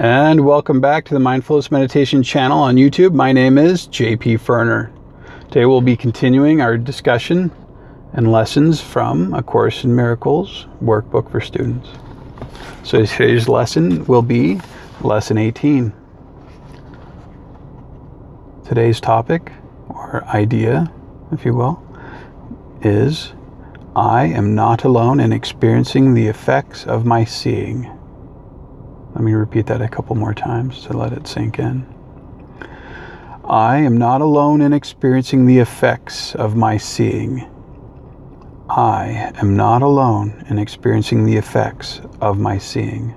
and welcome back to the Mindfulness Meditation channel on YouTube. My name is JP Ferner. Today we'll be continuing our discussion and lessons from A Course in Miracles workbook for students. So today's lesson will be lesson 18. Today's topic, or idea, if you will, is I am not alone in experiencing the effects of my seeing. Let me repeat that a couple more times to let it sink in. I am not alone in experiencing the effects of my seeing. I am not alone in experiencing the effects of my seeing.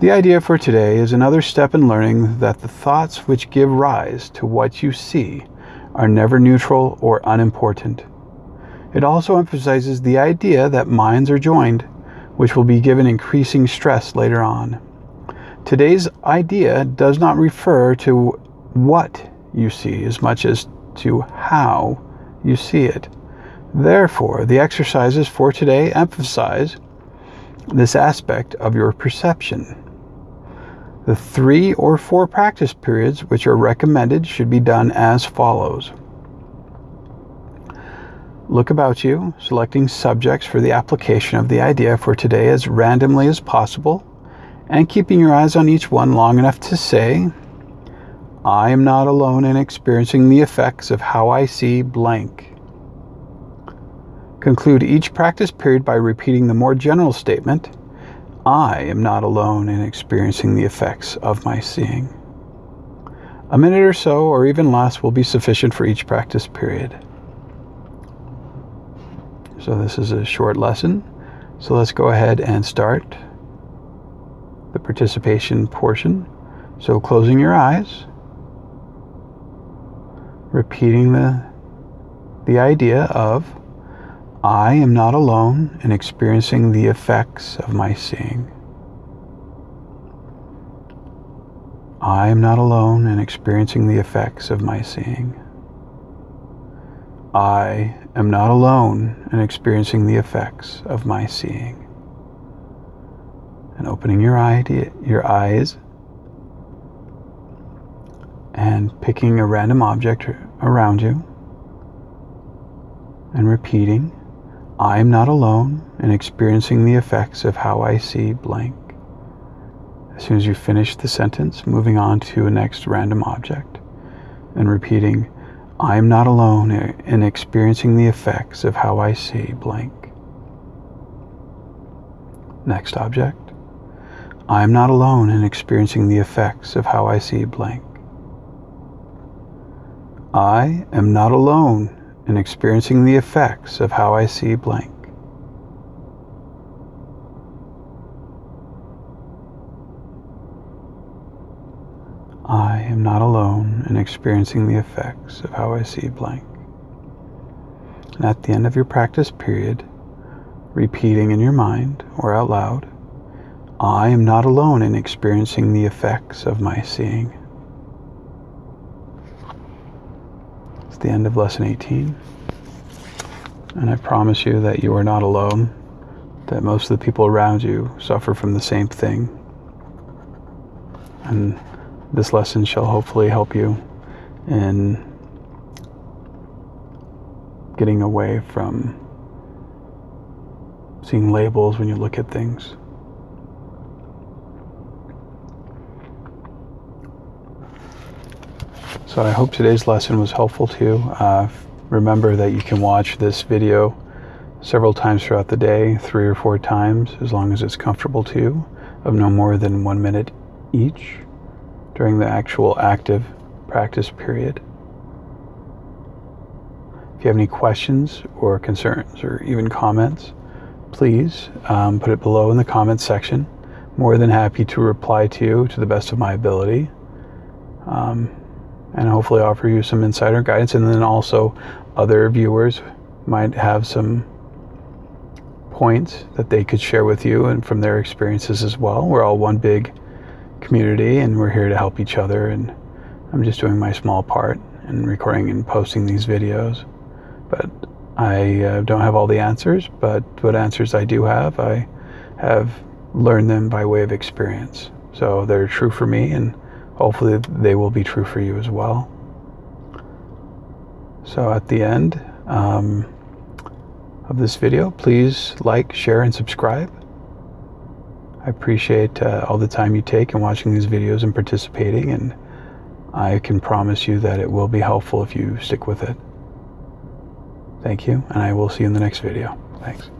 The idea for today is another step in learning that the thoughts which give rise to what you see are never neutral or unimportant. It also emphasizes the idea that minds are joined which will be given increasing stress later on. Today's idea does not refer to what you see as much as to how you see it. Therefore, the exercises for today emphasize this aspect of your perception. The three or four practice periods which are recommended should be done as follows. Look about you, selecting subjects for the application of the idea for today as randomly as possible, and keeping your eyes on each one long enough to say, I am not alone in experiencing the effects of how I see blank. Conclude each practice period by repeating the more general statement, I am not alone in experiencing the effects of my seeing. A minute or so, or even less, will be sufficient for each practice period. So this is a short lesson. So let's go ahead and start the participation portion. So closing your eyes, repeating the, the idea of I am not alone in experiencing the effects of my seeing. I am not alone in experiencing the effects of my seeing. I am not alone in experiencing the effects of my seeing. And opening your, eye, your eyes and picking a random object around you and repeating, I am not alone in experiencing the effects of how I see blank. As soon as you finish the sentence, moving on to a next random object and repeating, I am not alone in experiencing the effects of how I see blank. Next object. I am not alone in experiencing the effects of how I see blank. I am not alone in experiencing the effects of how I see blank. I am not in experiencing the effects of how I see blank. And at the end of your practice period, repeating in your mind or out loud, I am not alone in experiencing the effects of my seeing. It's the end of lesson 18. And I promise you that you are not alone, that most of the people around you suffer from the same thing. And this lesson shall hopefully help you in getting away from seeing labels when you look at things. So I hope today's lesson was helpful to you. Uh, remember that you can watch this video several times throughout the day, three or four times, as long as it's comfortable to you, of no more than one minute each during the actual active practice period. If you have any questions or concerns or even comments, please um, put it below in the comments section. More than happy to reply to you to the best of my ability. Um, and hopefully offer you some insider guidance. And then also, other viewers might have some points that they could share with you and from their experiences as well. We're all one big community and we're here to help each other and I'm just doing my small part in recording and posting these videos. But I uh, don't have all the answers, but what answers I do have, I have learned them by way of experience. So they're true for me, and hopefully they will be true for you as well. So at the end um, of this video, please like, share, and subscribe. I appreciate uh, all the time you take in watching these videos and participating, and I can promise you that it will be helpful if you stick with it. Thank you, and I will see you in the next video. Thanks.